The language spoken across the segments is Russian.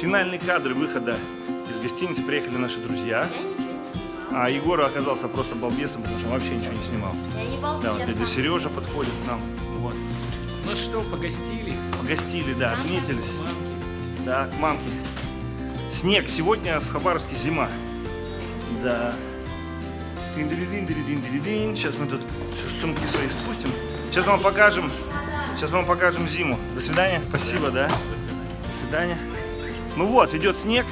Финальные кадры выхода из гостиницы приехали наши друзья. Я ничего не снимала. А Егор оказался просто балбесом, потому что он вообще ничего не снимал. Я не Да, вот дядя. Сережа подходит к нам. Вот. Ну что, погостили? Погостили, да, отметились. Мамки. Да, к мамке. Снег. Сегодня в Хабаровске зима. Да. Сейчас мы тут сумки свои спустим. Сейчас вам покажем. Сейчас мы вам покажем зиму. До свидания. Спасибо, да. До свидания. До свидания. Ну вот, идет снег.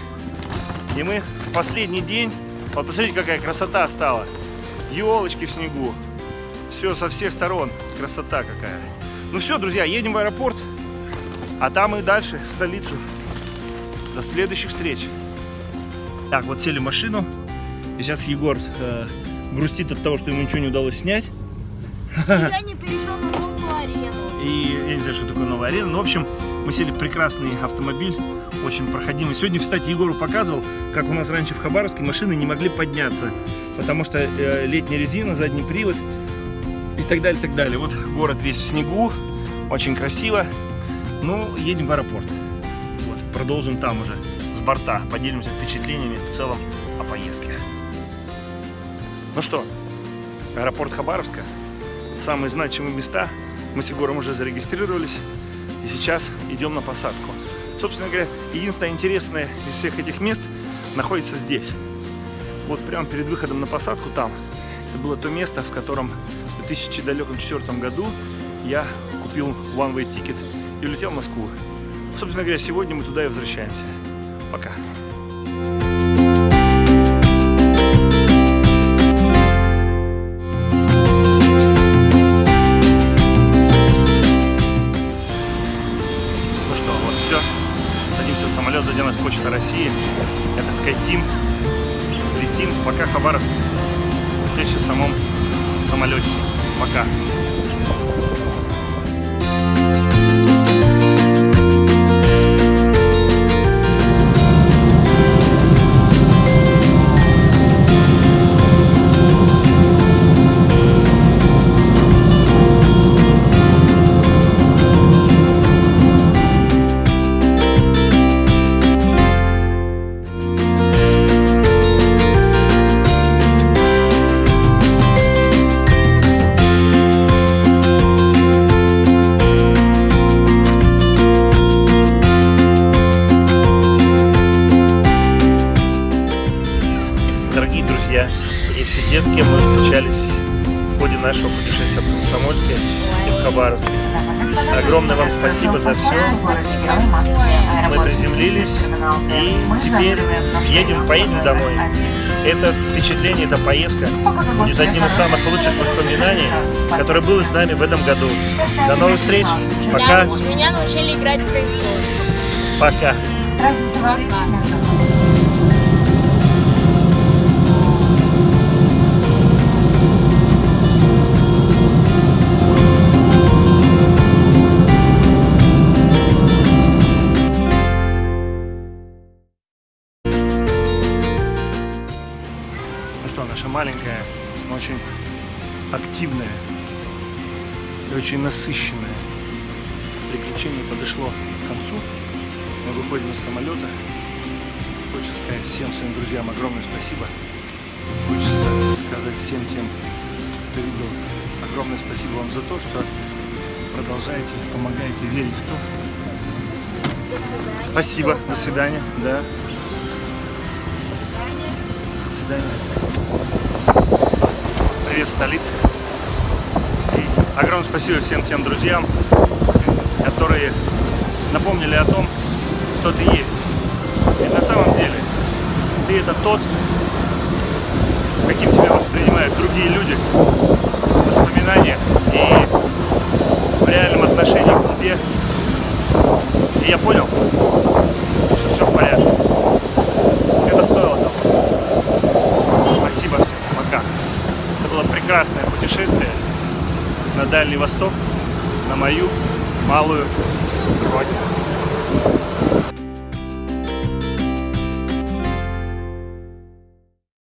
И мы в последний день. Вот посмотрите, какая красота стала. Елочки в снегу. Все со всех сторон. Красота какая. Ну все, друзья, едем в аэропорт. А там и дальше, в столицу. До следующих встреч. Так, вот сели в машину. И сейчас Егор э, грустит от того, что ему ничего не удалось снять. Я не перешел на новую арену. И я не знаю, что такое новая арена. Но, в общем, мы сели в прекрасный автомобиль, очень проходимый. Сегодня, кстати, Егору показывал, как у нас раньше в Хабаровске машины не могли подняться, потому что э, летняя резина, задний привод и так далее, так далее. Вот город весь в снегу, очень красиво. Ну, едем в аэропорт. Вот, продолжим там уже с борта, поделимся впечатлениями в целом о поездке. Ну что, аэропорт Хабаровска, самые значимые места. Мы с Егором уже зарегистрировались и сейчас идем на посадку. Собственно говоря, единственное интересное из всех этих мест находится здесь. Вот прямо перед выходом на посадку там. Это было то место, в котором в 2004 году я купил one-way ticket и улетел в Москву. Собственно говоря, сегодня мы туда и возвращаемся. Пока. России. Это SkyTeam. Летим. Пока Хабаровск. Встреча в самом самолете. Пока. Друзья и все те, с кем мы встречались в ходе нашего путешествия в Комсомольске и в Хабаровске. Огромное вам спасибо за все. Мы приземлились и теперь едем, поедем домой. Это впечатление, эта поездка будет одним из самых лучших воспоминаний, которое было с нами в этом году. До новых встреч. Пока. Меня, меня научили играть в. Пока. Пока. Но очень активная и очень насыщенное приключение подошло к концу. Мы выходим из самолета. Хочется сказать всем своим друзьям огромное спасибо. Хочется сказать всем тем, кто видел, огромное спасибо вам за то, что продолжаете, помогаете верить в то. Спасибо. До свидания. Да. До свидания. Столица. И огромное спасибо всем тем друзьям, которые напомнили о том, кто ты есть. Ведь на самом деле ты это тот, каким тебя воспринимают другие люди в воспоминаниях и в реальном отношении к тебе. И я понял, что все в порядке. Это стоило того. Спасибо всем. Пока. Это было прекрасное путешествие на Дальний Восток, на мою малую родину.